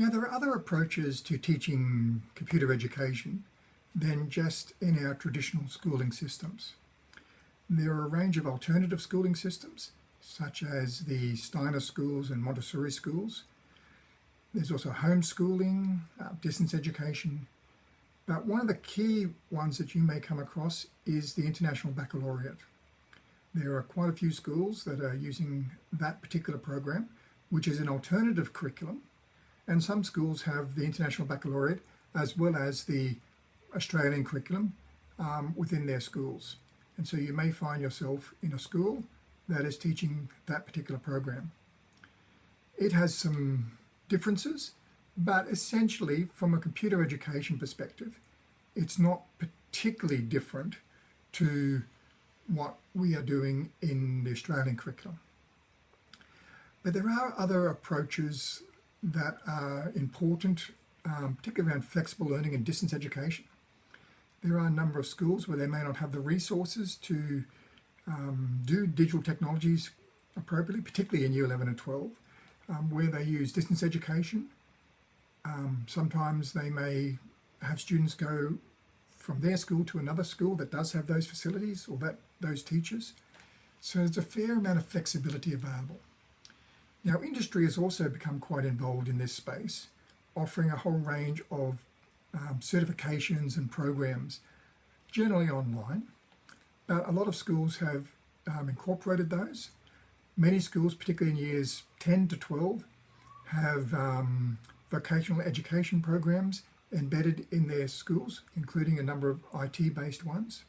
Now there are other approaches to teaching computer education than just in our traditional schooling systems. There are a range of alternative schooling systems such as the Steiner schools and Montessori schools. There's also homeschooling, uh, distance education, but one of the key ones that you may come across is the International Baccalaureate. There are quite a few schools that are using that particular program, which is an alternative curriculum, and some schools have the International Baccalaureate as well as the Australian curriculum um, within their schools. And so you may find yourself in a school that is teaching that particular program. It has some differences, but essentially from a computer education perspective, it's not particularly different to what we are doing in the Australian curriculum. But there are other approaches that are important, um, particularly around flexible learning and distance education. There are a number of schools where they may not have the resources to um, do digital technologies appropriately, particularly in year 11 and 12, um, where they use distance education. Um, sometimes they may have students go from their school to another school that does have those facilities or that those teachers. So there's a fair amount of flexibility available. Now industry has also become quite involved in this space, offering a whole range of um, certifications and programs, generally online, but a lot of schools have um, incorporated those. Many schools, particularly in years 10 to 12, have um, vocational education programs embedded in their schools, including a number of IT-based ones.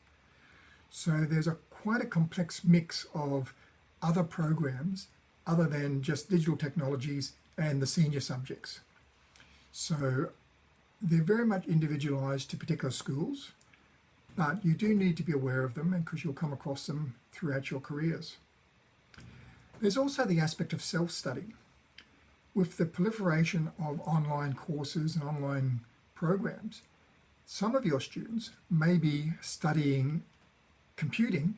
So there's a quite a complex mix of other programs other than just digital technologies and the senior subjects. So they're very much individualized to particular schools, but you do need to be aware of them because you'll come across them throughout your careers. There's also the aspect of self-study. With the proliferation of online courses and online programs, some of your students may be studying computing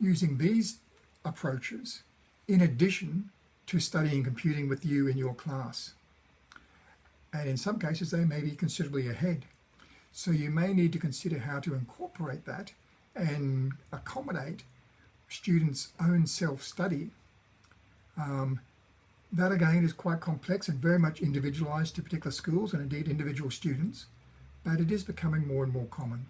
using these approaches in addition to studying computing with you in your class. And in some cases, they may be considerably ahead. So you may need to consider how to incorporate that and accommodate students' own self-study. Um, that again is quite complex and very much individualized to particular schools and indeed individual students, but it is becoming more and more common.